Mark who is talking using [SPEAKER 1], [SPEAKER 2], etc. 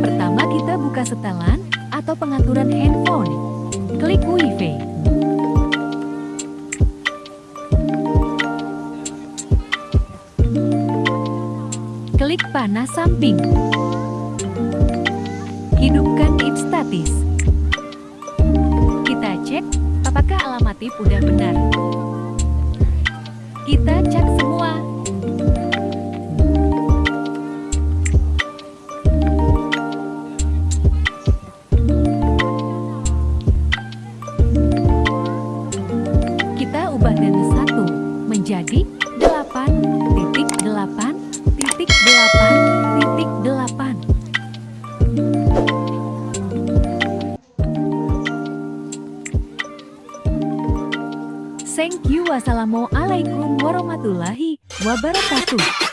[SPEAKER 1] Pertama kita buka setelan atau pengaturan handphone. Klik Wi-Fi. Klik panah samping. Hidupkan tip statis. Kita cek apakah alamat tip udah benar. Kita cek semua. Kita ubah dari satu menjadi delapan Thank you. Wassalamualaikum warahmatullahi wabarakatuh.